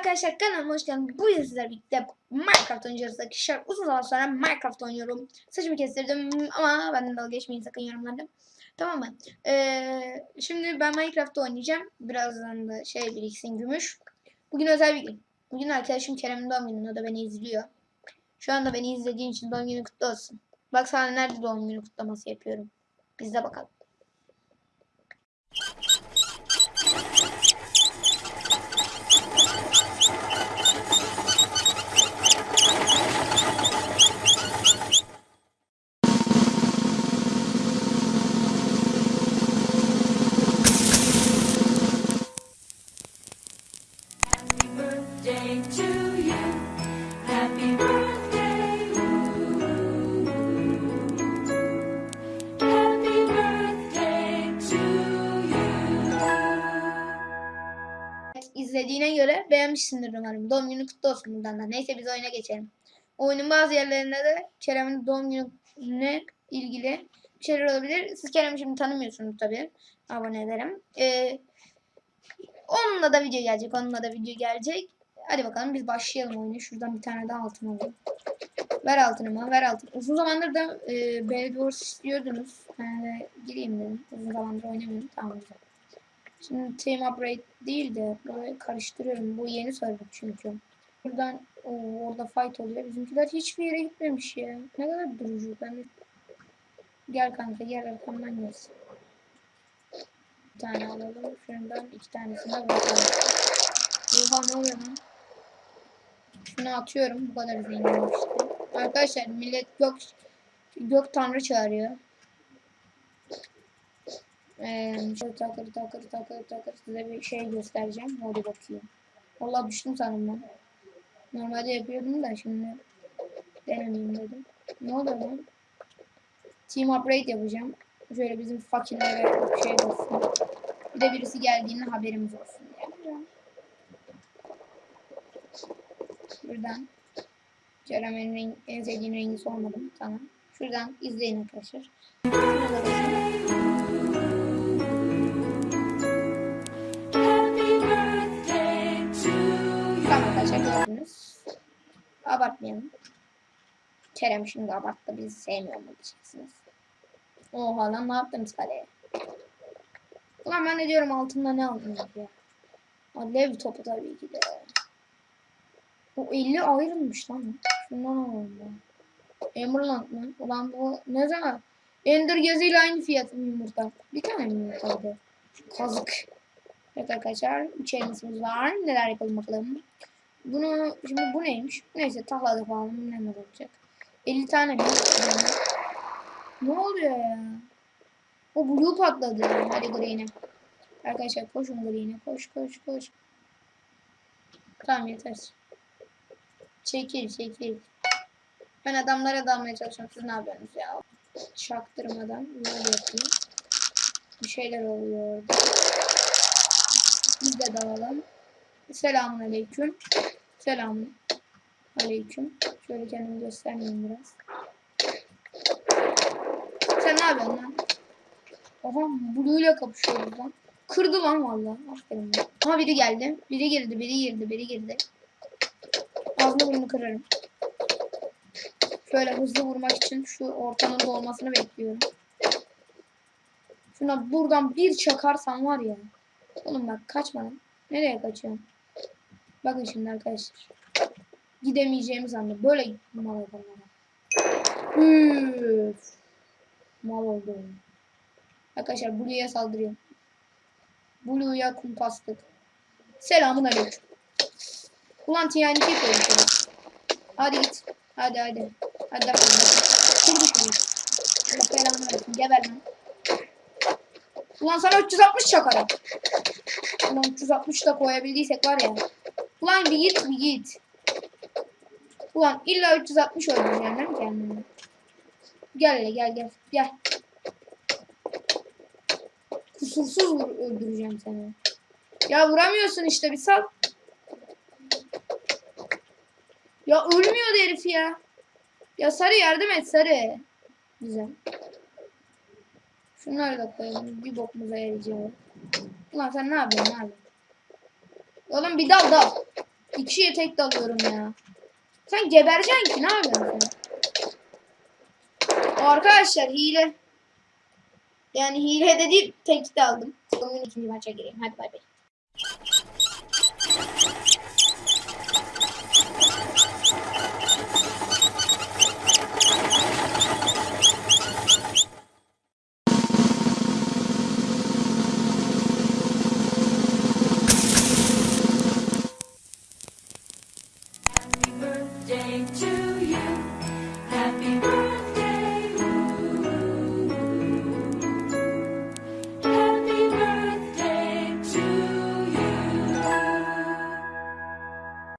arkadaşlar kanalıma hoş geldiniz. Bu yıl sizlerle birlikte Minecraft oynayacağız arkadaşlar. Uzun zaman sonra Minecraft oynuyorum. Saçımı kestirdim ama benden dalga geçmeyin sakın yorumlarda. Tamam mı? Ee, şimdi ben Minecraft'ta oynayacağım. Birazdan da şey biriksin gümüş. Bugün özel bir gün. Bugün arkadaşım Kerem'in doğum günü. O da beni izliyor. Şu anda beni izlediğin için doğum günü kutlu olsun. Bak sana nerede doğum günü kutlaması yapıyorum. Biz de bakalım. Göre beğenmişsindir umarım. Doğum günü kutlu olsun buradan da. Neyse biz oyuna geçelim. Oyunun bazı yerlerinde de Kerem'in doğum gününe ilgili şeyler olabilir. Siz Kerem'i şimdi tanımıyorsunuz tabii. Abone ederim. Ee, onunla da video gelecek. Onunla da video gelecek. Hadi bakalım biz başlayalım oyunu. Şuradan bir tane daha altın alalım. Ver altınımı, ver altın. Uzun zamandır da e, Bedwars istiyordunuz. Ben de gireyim dedim. Uzun zamandır oynamıyorum. Tamam güzel. Şimdi team upgrade değil de burayı karıştırıyorum. Bu yeni server çünkü. Buradan o, orada fight oluyor. Bizimkiler hiçbir yere gitmemiş ya. Ne kadar durucu. Ben Gel kanka gel arkamdan gelsin. Bir tane alalım. Şundan iki tanesini de bırakalım. Oha ne oluyor lan? Şunu atıyorum. Bu kadar zenginim işte. Arkadaşlar millet gök gök tanrı çağırıyor. Ee, şöyle takır takır takır takır size bir şey göstereceğim. Hadi bakayım. Vallahi düştüm sanırım ben. Normalde yapıyordum da şimdi denemeyeyim dedim. Ne oluyor lan? Team upgrade yapacağım. Şöyle bizim fakirlere bir şey olsun. Bir de birisi geldiğinde haberimiz olsun. Yapacağım. Buradan Kerem'in renk, en sevdiğin rengi sormadım. Tamam. Şuradan izleyin arkadaşlar. Gördünüz. Abartmayalım. Kerem şimdi abarttı bizi sevmiyor mu diyeceksiniz. Oha lan ne yaptınız kaleye? Ulan ben ne diyorum altında ne aldınız ya? Alev topu tabii ki de. O 50 ayrılmış lan. Şundan alalım. Emerald mı? Ulan bu ne zaman? Ender geziyle aynı fiyat mı yumurta? Bir tane mi yumurtaydı? Kazık. Evet arkadaşlar challenge'ımız var. Neler yapalım bakalım. Bunu şimdi bu neymiş? Neyse tahlada falan neler olacak. 50 tane mi? Ne oluyor ya? O blue patladı. Hadi green'e. Arkadaşlar koşun green'e. Koş koş koş. Tamam yeter. Çekil çekil. Ben adamlara dalmaya çalışıyorum. Siz ne yapıyorsunuz ya? Çaktırmadan böyle yapayım. Bir şeyler oluyor orada. Biz de dalalım. Selamun aleyküm. Selamun aleyküm. Şöyle kendimi göstermeyeyim biraz. Sen ne yapıyorsun lan? Oha Blue ile kapışıyoruz lan. Kırdı lan valla. Aferin lan. Ama biri geldi. Biri girdi, biri girdi, biri girdi. Ağzını burnunu kırarım. Şöyle hızlı vurmak için şu ortanın dolmasını bekliyorum. Şuna buradan bir çakarsam var ya. Oğlum bak kaçma lan. Nereye kaçıyorsun? Bakın şimdi arkadaşlar. Gidemeyeceğimi zannet. Böyle mal adamlara. Üf. Mal oldum. Arkadaşlar Blue'ya saldırıyorum. Blue'ya kumpastık. Selamun aleyküm. Ulan TNT koydum sana. Hadi git. Hadi hadi. Hadi Kurdu şunu. Allah belanı versin. Geber lan. Ulan sana 360 çakarım. Ulan 360 da koyabildiysek var ya. Ulan bir git bir git. Ulan illa 360 oynayacaksın değil mi kendini? Gel hele gel gel gel. Kusursuz öldüreceğim seni. Ya vuramıyorsun işte bir sal. Ya ölmüyordu herif ya. Ya Sarı yardım et Sarı. Güzel. Şunları da koyalım. Bir bokumuza yarayacak. Ulan sen ne yapıyorsun abi? Oğlum bir dal dal. İki kişiye tek dalıyorum ya. Sen gebereceksin ki ne yapıyorsun sen? Arkadaşlar hile. Yani hile de değil tek daldım. Bugün ikinci maça gireyim. Hadi bay bay.